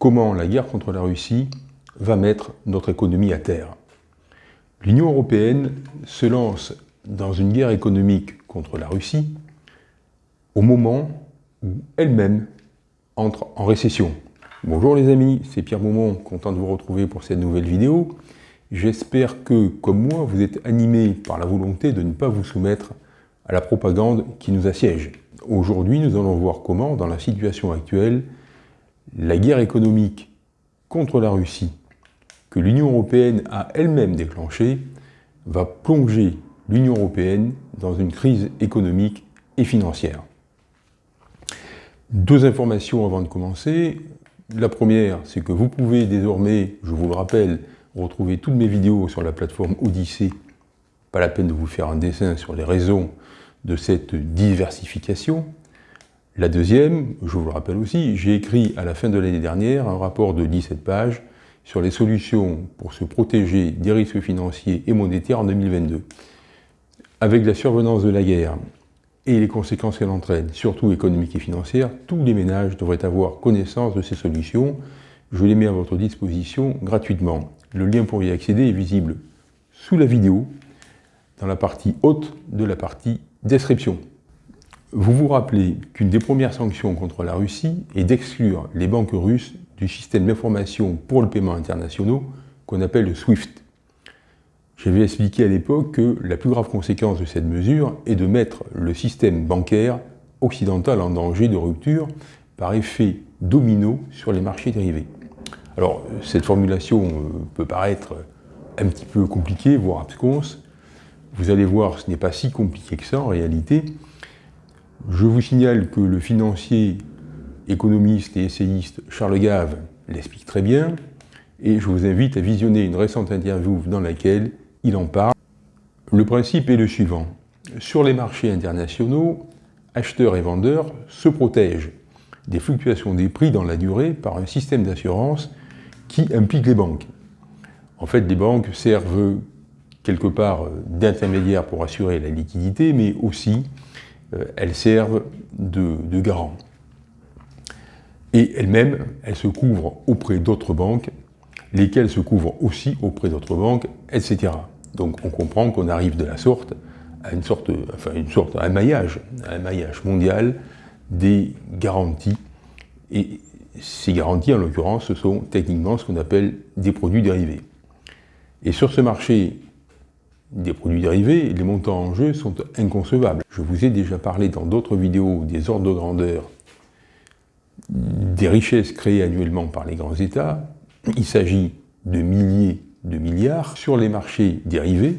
comment la guerre contre la Russie va mettre notre économie à terre. L'Union européenne se lance dans une guerre économique contre la Russie au moment où elle-même entre en récession. Bonjour les amis, c'est Pierre Beaumont, content de vous retrouver pour cette nouvelle vidéo. J'espère que, comme moi, vous êtes animés par la volonté de ne pas vous soumettre à la propagande qui nous assiège. Aujourd'hui, nous allons voir comment, dans la situation actuelle, la guerre économique contre la Russie que l'Union européenne a elle-même déclenchée va plonger l'Union européenne dans une crise économique et financière. Deux informations avant de commencer. La première, c'est que vous pouvez désormais, je vous le rappelle, retrouver toutes mes vidéos sur la plateforme Odyssée. Pas la peine de vous faire un dessin sur les raisons de cette diversification. La deuxième, je vous le rappelle aussi, j'ai écrit à la fin de l'année dernière un rapport de 17 pages sur les solutions pour se protéger des risques financiers et monétaires en 2022. Avec la survenance de la guerre et les conséquences qu'elle entraîne, surtout économiques et financières, tous les ménages devraient avoir connaissance de ces solutions. Je les mets à votre disposition gratuitement. Le lien pour y accéder est visible sous la vidéo, dans la partie haute de la partie description. Vous vous rappelez qu'une des premières sanctions contre la Russie est d'exclure les banques russes du système d'information pour le paiement internationaux qu'on appelle le SWIFT. J'avais expliqué à l'époque que la plus grave conséquence de cette mesure est de mettre le système bancaire occidental en danger de rupture par effet domino sur les marchés dérivés. Alors, cette formulation euh, peut paraître un petit peu compliquée, voire absconse. Vous allez voir, ce n'est pas si compliqué que ça en réalité. Je vous signale que le financier, économiste et essayiste Charles Gave l'explique très bien, et je vous invite à visionner une récente interview dans laquelle il en parle. Le principe est le suivant. Sur les marchés internationaux, acheteurs et vendeurs se protègent des fluctuations des prix dans la durée par un système d'assurance qui implique les banques. En fait, les banques servent quelque part d'intermédiaires pour assurer la liquidité, mais aussi elles servent de, garant. Et elles-mêmes, elles se couvrent auprès d'autres banques, lesquelles se couvrent aussi auprès d'autres banques, etc. Donc on comprend qu'on arrive de la sorte à une sorte, enfin une sorte, à un maillage, un maillage mondial des garanties. Et ces garanties, en l'occurrence, ce sont techniquement ce qu'on appelle des produits dérivés. Et sur ce marché des produits dérivés, les montants en jeu sont inconcevables. Je vous ai déjà parlé dans d'autres vidéos des ordres de grandeur des richesses créées annuellement par les grands États. Il s'agit de milliers de milliards. Sur les marchés dérivés,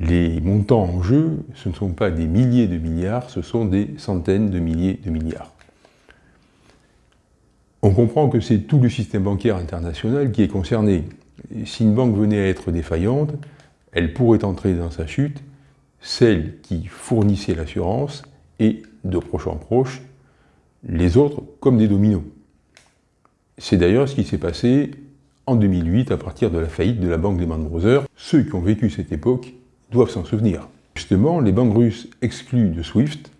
les montants en jeu, ce ne sont pas des milliers de milliards, ce sont des centaines de milliers de milliards. On comprend que c'est tout le système bancaire international qui est concerné. Si une banque venait à être défaillante, elle pourrait entrer dans sa chute celle qui fournissait l'assurance et, de proche en proche, les autres comme des dominos. C'est d'ailleurs ce qui s'est passé en 2008 à partir de la faillite de la banque Lehman Brothers. Ceux qui ont vécu cette époque doivent s'en souvenir. Justement, les banques russes exclues de SWIFT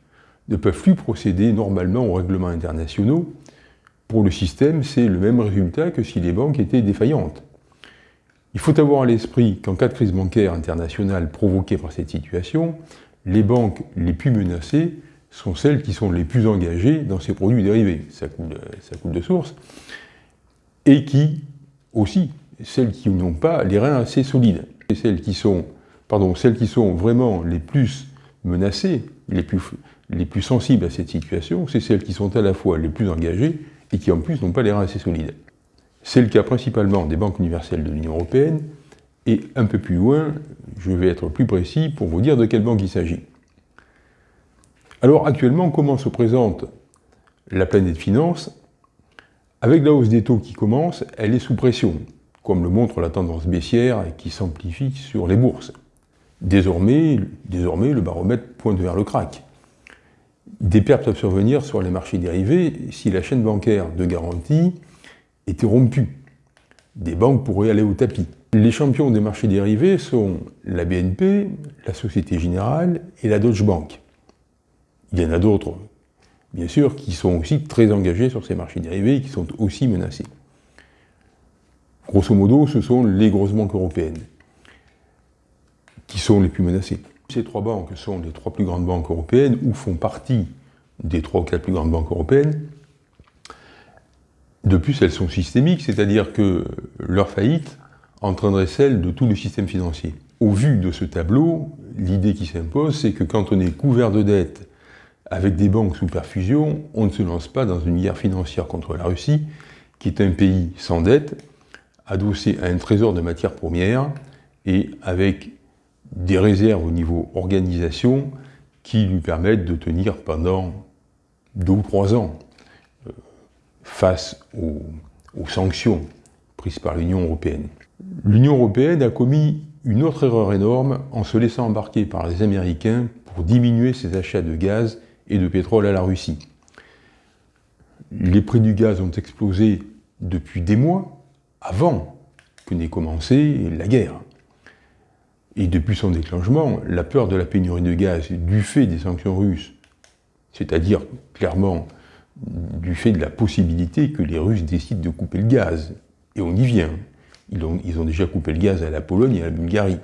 ne peuvent plus procéder normalement aux règlements internationaux. Pour le système, c'est le même résultat que si les banques étaient défaillantes. Il faut avoir à l'esprit qu'en cas de crise bancaire internationale provoquée par cette situation, les banques les plus menacées sont celles qui sont les plus engagées dans ces produits dérivés, ça coule, coule de source, et qui, aussi, celles qui n'ont pas les reins assez solides. Et celles qui sont, pardon, celles qui sont vraiment les plus menacées, les plus, les plus sensibles à cette situation, c'est celles qui sont à la fois les plus engagées et qui en plus n'ont pas les reins assez solides. C'est le cas principalement des banques universelles de l'Union européenne, et un peu plus loin, je vais être plus précis pour vous dire de quelle banque il s'agit. Alors actuellement, comment se présente la planète finance? Avec la hausse des taux qui commence, elle est sous pression, comme le montre la tendance baissière qui s'amplifie sur les bourses. Désormais, désormais, le baromètre pointe vers le crack. Des pertes peuvent survenir sur les marchés dérivés si la chaîne bancaire de garantie était rompu. Des banques pourraient aller au tapis. Les champions des marchés dérivés sont la BNP, la Société Générale et la Deutsche Bank. Il y en a d'autres bien sûr, qui sont aussi très engagés sur ces marchés dérivés et qui sont aussi menacés. Grosso modo, ce sont les grosses banques européennes qui sont les plus menacées. Ces trois banques sont les trois plus grandes banques européennes ou font partie des trois ou quatre plus grandes banques européennes. De plus, elles sont systémiques, c'est-à-dire que leur faillite entraînerait celle de tout le système financier. Au vu de ce tableau, l'idée qui s'impose, c'est que quand on est couvert de dettes avec des banques sous perfusion, on ne se lance pas dans une guerre financière contre la Russie, qui est un pays sans dette, adossé à un trésor de matières premières et avec des réserves au niveau organisation qui lui permettent de tenir pendant deux ou trois ans face aux, sanctions prises par l'Union européenne. L'Union européenne a commis une autre erreur énorme en se laissant embarquer par les Américains pour diminuer ses achats de gaz et de pétrole à la Russie. Les prix du gaz ont explosé depuis des mois, avant que n'ait commencé la guerre. Et depuis son déclenchement, la peur de la pénurie de gaz du fait des sanctions russes, c'est-à-dire clairement du fait de la possibilité que les Russes décident de couper le gaz, et on y vient, ils ont, déjà coupé le gaz à la Pologne et à la Bulgarie.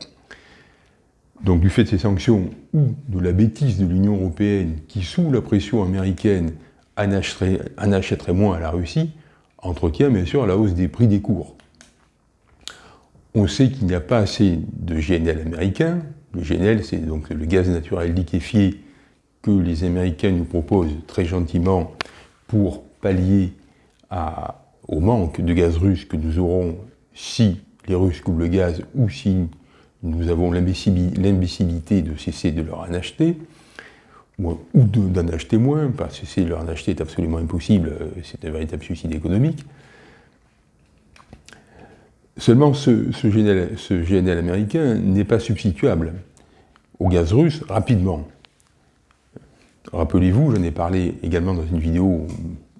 Donc du fait de ces sanctions ou de la bêtise de l'Union européenne qui, sous la pression américaine, en achèterait moins à la Russie, entretient bien sûr la hausse des prix des cours. On sait qu'il n'y a pas assez de GNL américain. Le GNL, c'est donc le gaz naturel liquéfié que les Américains nous proposent très gentiment pour pallier au manque de gaz russe que nous aurons si les Russes coupent le gaz ou si nous avons l'imbécilité de cesser de leur en acheter, ou d'en acheter moins, parce que cesser de leur en acheter est absolument impossible, euh, c'est un véritable suicide économique. Seulement, ce, GNL, américain n'est pas substituable au gaz russe rapidement. Rappelez-vous, j'en ai parlé également dans une vidéo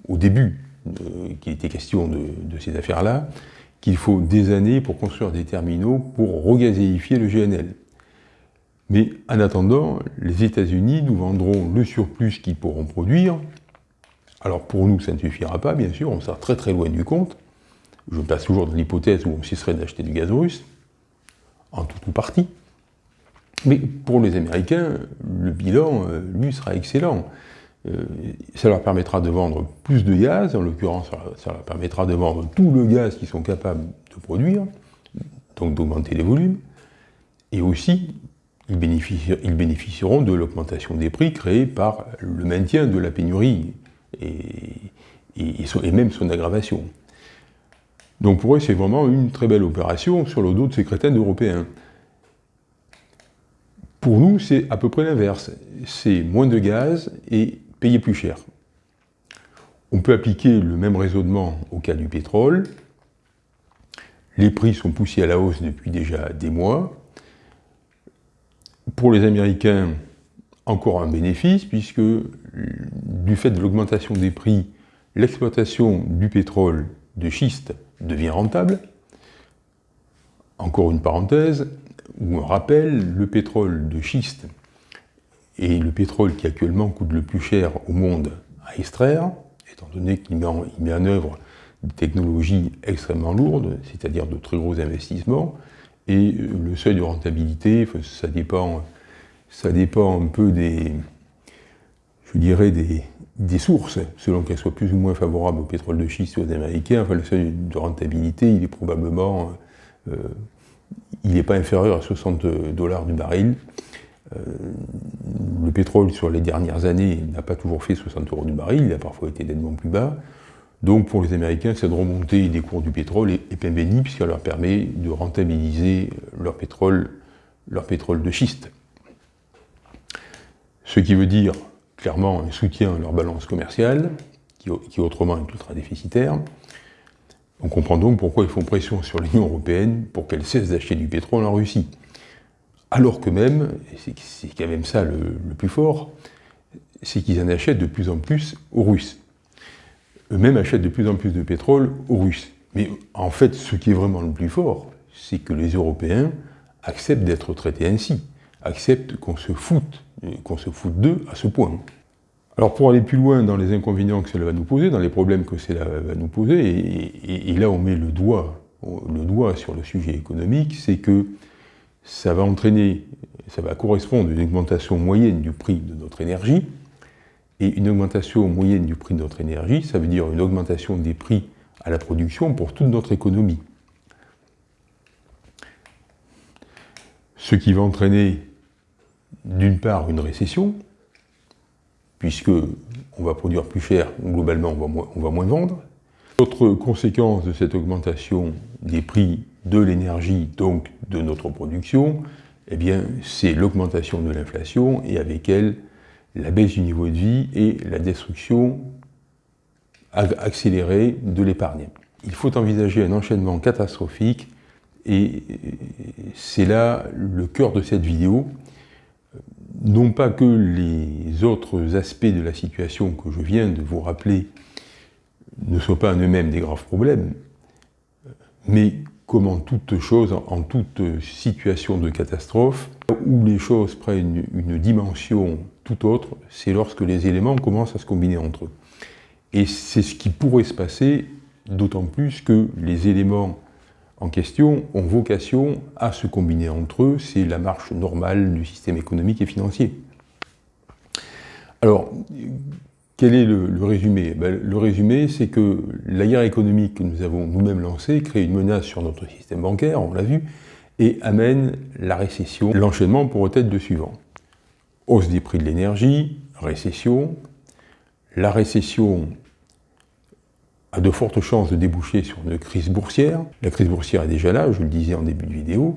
au début, euh, qui était question de, ces affaires-là, qu'il faut des années pour construire des terminaux pour regazéifier le GNL. Mais en attendant, les États-Unis nous vendront le surplus qu'ils pourront produire. Alors pour nous, ça ne suffira pas, bien sûr, on sera très très loin du compte je passe toujours dans l'hypothèse où on cesserait d'acheter du gaz russe, en tout ou partie. Mais pour les Américains, le bilan, euh, lui, sera excellent. Euh, ça leur permettra de vendre plus de gaz, en l'occurrence, ça leur permettra de vendre tout le gaz qu'ils sont capables de produire, donc d'augmenter les volumes, et aussi, ils, bénéficieront de l'augmentation des prix créée par le maintien de la pénurie, et même son aggravation. Donc pour eux, c'est vraiment une très belle opération sur le dos de ces crétins européens. Pour nous, c'est à peu près l'inverse. C'est moins de gaz et payer plus cher. On peut appliquer le même raisonnement au cas du pétrole. Les prix sont poussés à la hausse depuis déjà des mois. Pour les Américains, encore un bénéfice, puisque du fait de l'augmentation des prix, l'exploitation du pétrole de schiste devient rentable. Encore une parenthèse, ou un rappel, le pétrole de schiste est le pétrole qui actuellement coûte le plus cher au monde à extraire, étant donné qu'il met, en œuvre des technologies extrêmement lourdes, c'est-à-dire de très gros investissements, et le seuil de rentabilité, ça dépend, ça un peu des, je dirais, des, sources, selon qu'elles soient plus ou moins favorables au pétrole de schiste aux Américains, enfin, le seuil de rentabilité, il est probablement, euh, il n'est pas inférieur à 60 dollars du baril. Euh, le pétrole, sur les dernières années, n'a pas toujours fait 60 euros du baril, il a parfois été nettement plus bas. Donc pour les Américains, cette remontée des cours du pétrole est, est bénie, puisqu'elle leur permet de rentabiliser leur pétrole, leur pétrole de schiste. Ce qui veut dire clairement un soutien à leur balance commerciale, qui, autrement est ultra déficitaire. On comprend donc pourquoi ils font pression sur l'Union européenne pour qu'elle cesse d'acheter du pétrole en Russie. Alors que même, et c'est quand même ça le, plus fort, c'est qu'ils en achètent de plus en plus aux Russes. Eux-mêmes achètent de plus en plus de pétrole aux Russes. Mais en fait, ce qui est vraiment le plus fort, c'est que les Européens acceptent d'être traités ainsi, acceptent qu'on se foute qu'on se fout d'eux à ce point. Alors pour aller plus loin dans les inconvénients que cela va nous poser, dans les problèmes que cela va nous poser, et, là on met le doigt, le doigt sur le sujet économique, c'est que ça va entraîner, ça va correspondre à une augmentation moyenne du prix de notre énergie, et une augmentation moyenne du prix de notre énergie, ça veut dire une augmentation des prix à la production pour toute notre économie. Ce qui va entraîner d'une part une récession, puisque on va produire plus cher, globalement on va, moins, vendre. Autre conséquence de cette augmentation des prix de l'énergie, donc de notre production, eh c'est l'augmentation de l'inflation et avec elle la baisse du niveau de vie et la destruction accélérée de l'épargne. Il faut envisager un enchaînement catastrophique et c'est là le cœur de cette vidéo. Non pas que les autres aspects de la situation que je viens de vous rappeler ne soient pas en eux-mêmes des graves problèmes, mais comme en toute chose, en toute situation de catastrophe, où les choses prennent une dimension tout autre, c'est lorsque les éléments commencent à se combiner entre eux. Et c'est ce qui pourrait se passer, d'autant plus que les éléments en question ont vocation à se combiner entre eux, c'est la marche normale du système économique et financier. Alors, quel est le, résumé? Ben, Le résumé, c'est que la guerre économique que nous avons nous-mêmes lancée crée une menace sur notre système bancaire, on l'a vu, et amène la récession. L'enchaînement pourrait être le suivant. Hausse des prix de l'énergie, récession. La récession a de fortes chances de déboucher sur une crise boursière. La crise boursière est déjà là, je le disais en début de vidéo,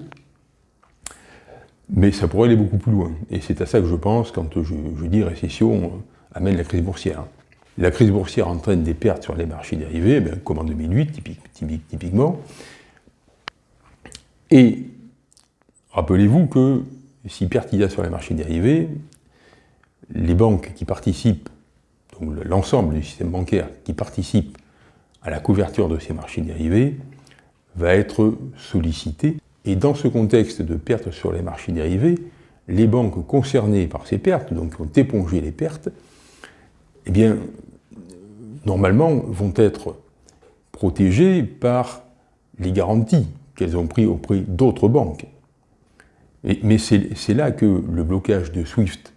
mais ça pourrait aller beaucoup plus loin. Et c'est à ça que je pense quand je, dis récession euh, amène la crise boursière. La crise boursière entraîne des pertes sur les marchés dérivés, eh comme en 2008 typiquement. Et rappelez-vous que si perte il y a sur les marchés dérivés, les banques qui participent, donc l'ensemble du système bancaire qui participe à la couverture de ces marchés dérivés va être sollicité. Et dans ce contexte de pertes sur les marchés dérivés, les banques concernées par ces pertes, donc qui ont épongé les pertes, eh bien, normalement, vont être protégées par les garanties qu'elles ont prises auprès d'autres banques. mais c'est là que le blocage de SWIFT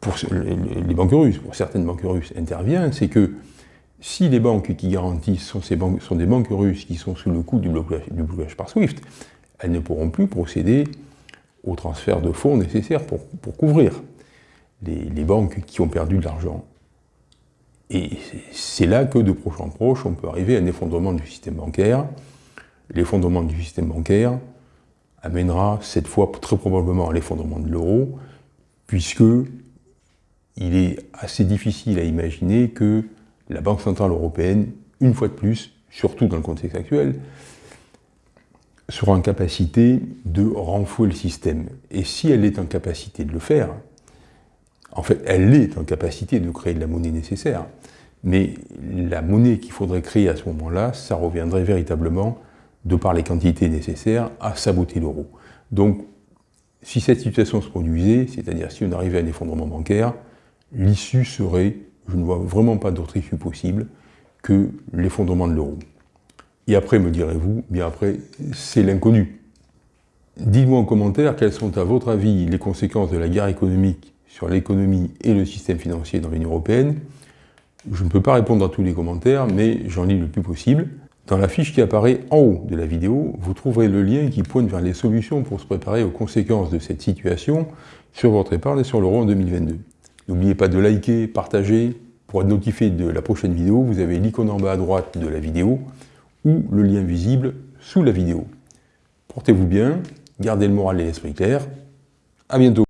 pour les banques russes, pour certaines banques russes, intervient, c'est que si les banques qui garantissent sont, des banques russes qui sont sous le coup du blocage, par SWIFT, elles ne pourront plus procéder au transfert de fonds nécessaires pour, couvrir les, banques qui ont perdu de l'argent. Et c'est là que de proche en proche, on peut arriver à un effondrement du système bancaire. L'effondrement du système bancaire amènera cette fois très probablement à l'effondrement de l'euro, puisque il est assez difficile à imaginer que la Banque Centrale Européenne, une fois de plus, surtout dans le contexte actuel, sera en capacité de renflouer le système. Et si elle est en capacité de le faire, en fait, elle est en capacité de créer de la monnaie nécessaire, mais la monnaie qu'il faudrait créer à ce moment-là, ça reviendrait véritablement, de par les quantités nécessaires, à saboter l'euro. Donc, si cette situation se produisait, c'est-à-dire si on arrivait à un effondrement bancaire, l'issue serait je ne vois vraiment pas d'autre issue possible que l'effondrement de l'euro. Et après, me direz-vous, bien après, c'est l'inconnu. Dites-moi en commentaire quelles sont à votre avis les conséquences de la guerre économique sur l'économie et le système financier dans l'Union Européenne. Je ne peux pas répondre à tous les commentaires, mais j'en lis le plus possible. Dans la fiche qui apparaît en haut de la vidéo, vous trouverez le lien qui pointe vers les solutions pour se préparer aux conséquences de cette situation sur votre épargne et sur l'euro en 2022. N'oubliez pas de liker, partager. Pour être notifié de la prochaine vidéo, vous avez l'icône en bas à droite de la vidéo ou le lien visible sous la vidéo. Portez-vous bien, gardez le moral et l'esprit clair. À bientôt